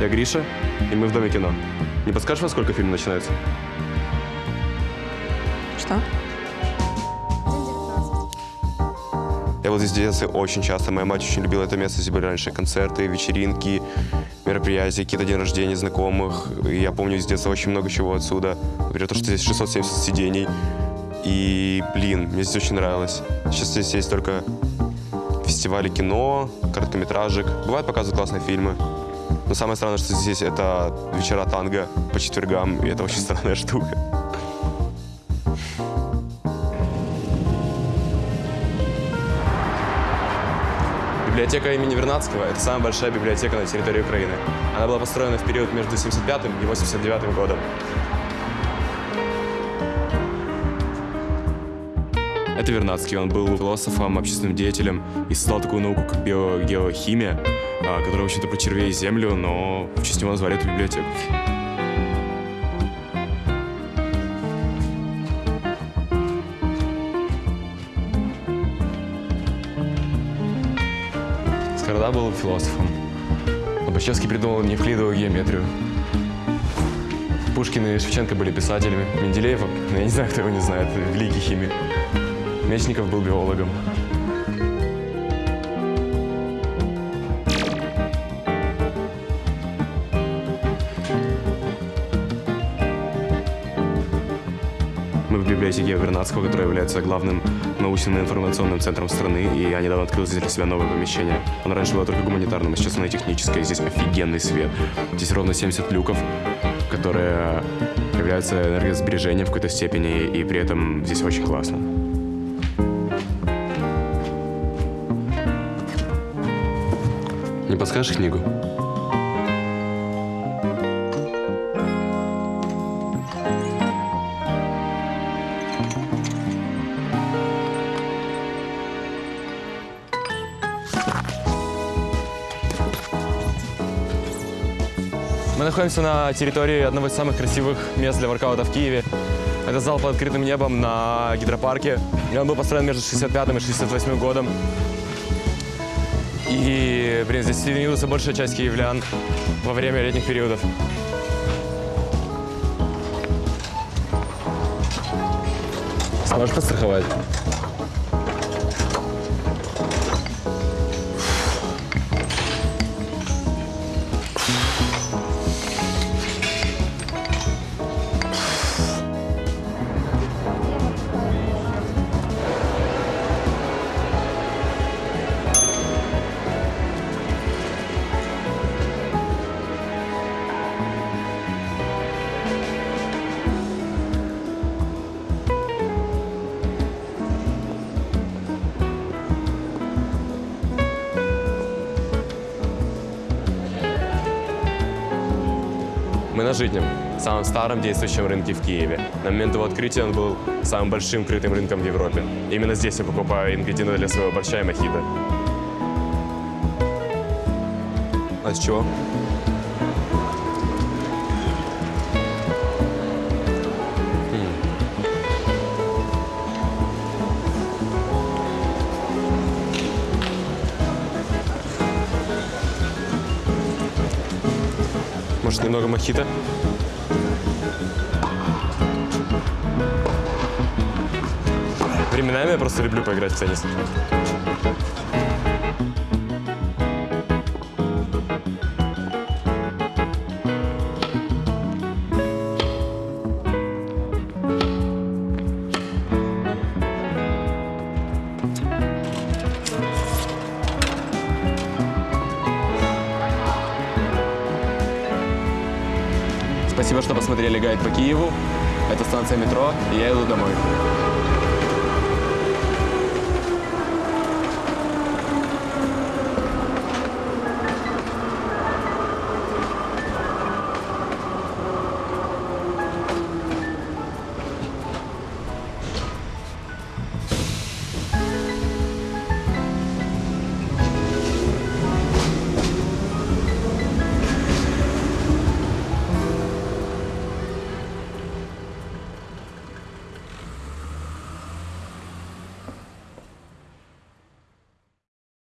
Я Гриша, и мы в Доме кино. Не подскажешь, во сколько фильм начинается? Что? Я вот здесь в детстве очень часто. Моя мать очень любила это место. Здесь были раньше концерты, вечеринки, мероприятия, какие-то день рождения знакомых. И я помню из детства очень много чего отсюда. Например, то, что здесь 670 сидений. И, блин, мне здесь очень нравилось. Сейчас здесь есть только фестивали кино, короткометражек. Бывают показывают классные фильмы. Но самое странное, что здесь это вечера танго по четвергам, и это очень странная штука. Библиотека имени Вернадского – это самая большая библиотека на территории Украины. Она была построена в период между 75 и 89 годом. Это Вернадский. Он был философом, общественным деятелем и создал такую науку, как биогеохимия, которая, в общем-то, про червей и землю, но в честь него назвали эту библиотеку. Скорода был философом. Лобачевский придумал неевклидовую геометрию. Пушкин и Шевченко были писателями. Менделеев, я не знаю, кто его не знает, великий химик. Мечников был биологом. Мы в библиотеке Вернадского, которая является главным научным и информационным центром страны, и они недавно открыли для себя новое помещение. Оно раньше было только гуманитарным, а сейчас оно техническое. Здесь офигенный свет. Здесь ровно 70 люков, которые являются энергосбережением в какой-то степени, и при этом здесь очень классно. Не подскажешь книгу? Мы находимся на территории одного из самых красивых мест для воркаута в Киеве. Это зал под открытым небом на гидропарке. Он был построен между 65 и 68 годом. И, блин, здесь тренируется большая часть киевлян во время летних периодов. Сможешь подстраховать? Мы на Житнем, самом старом действующем рынке в Киеве. На момент его открытия он был самым большим крытым рынком в Европе. Именно здесь я покупаю ингредиенты для своего борща и мохито. А с чего? Может, немного мохито? Временами я просто люблю поиграть в теннис. Спасибо, что посмотрели гайд по Киеву. Это станция метро, и я иду домой.